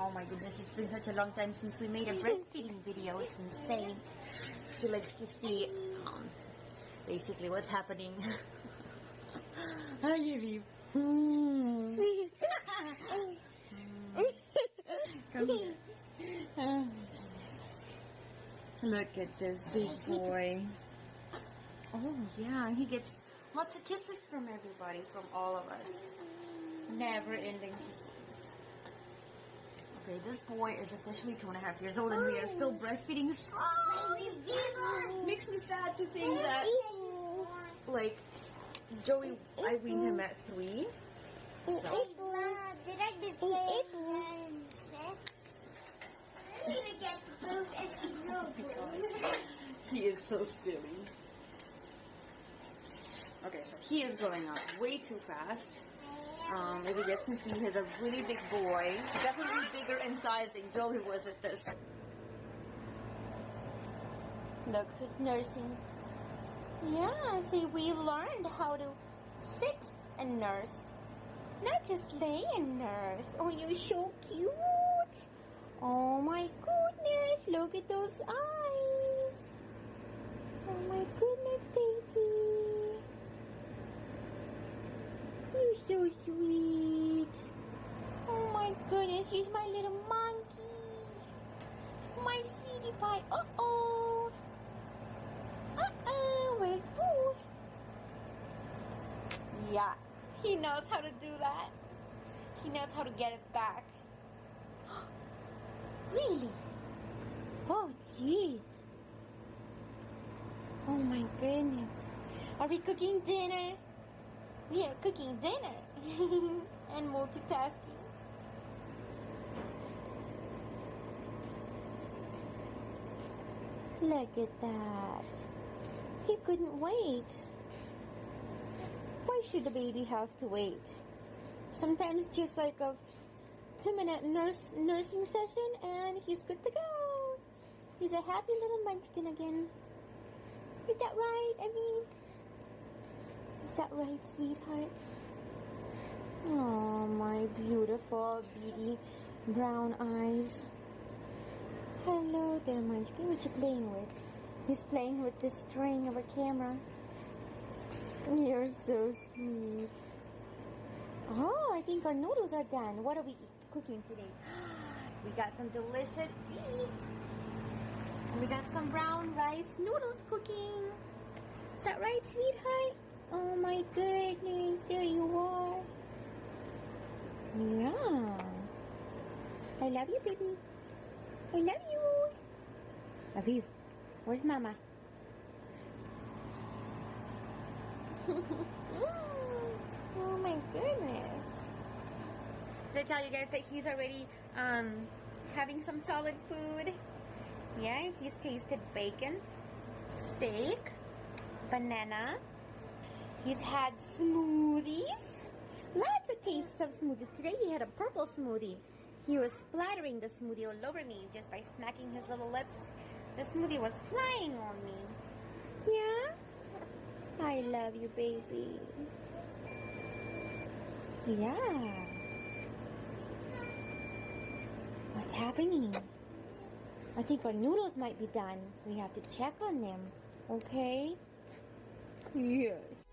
Oh my goodness, it's been such a long time since we made a breastfeeding video. It's insane. She likes to see um, basically what's happening. Hi, Yuri. Come here. Look at this big boy. Oh yeah, he gets lots of kisses from everybody, from all of us. Never ending kisses. This boy is officially two and a half years old and we are still breastfeeding strong. Makes me sad to think that, like, Joey, I weaned him at three. He is so silly. Okay, so he is growing up way too fast. Um, as you guys can see, he's a really big boy. Definitely bigger in size than Joey was at this. Look, he's nursing. Yeah, see, we learned how to sit and nurse. Not just lay and nurse. Oh, you're so cute. Oh my goodness, look at those eyes. Oh my goodness, baby. You're so sweet. My goodness, he's my little monkey. My sweetie pie. Uh-oh. Uh-oh, where's Boo? Yeah, he knows how to do that. He knows how to get it back. really? Oh, jeez. Oh my goodness. Are we cooking dinner? We are cooking dinner and multitasking. Look at that. He couldn't wait. Why should the baby have to wait? Sometimes just like a two minute nurse nursing session and he's good to go. He's a happy little munchkin again. Is that right, I mean? Is that right, sweetheart? Oh, my beautiful, beady brown eyes. There, Munchkin. What you playing with? He's playing with the string of a camera. You're so sweet. Oh, I think our noodles are done. What are we cooking today? We got some delicious beef. And we got some brown rice noodles cooking. Is that right, sweetheart? Oh my goodness, there you are. Yeah. I love you, baby. I love you. Aviv, where's mama? oh my goodness. Did I tell you guys that he's already um, having some solid food? Yeah, he's tasted bacon, steak, banana. He's had smoothies. Lots of tastes of smoothies. Today he had a purple smoothie. He was splattering the smoothie all over me just by smacking his little lips. The smoothie was flying on me. Yeah? I love you, baby. Yeah. What's happening? I think our noodles might be done. We have to check on them. Okay? Yes.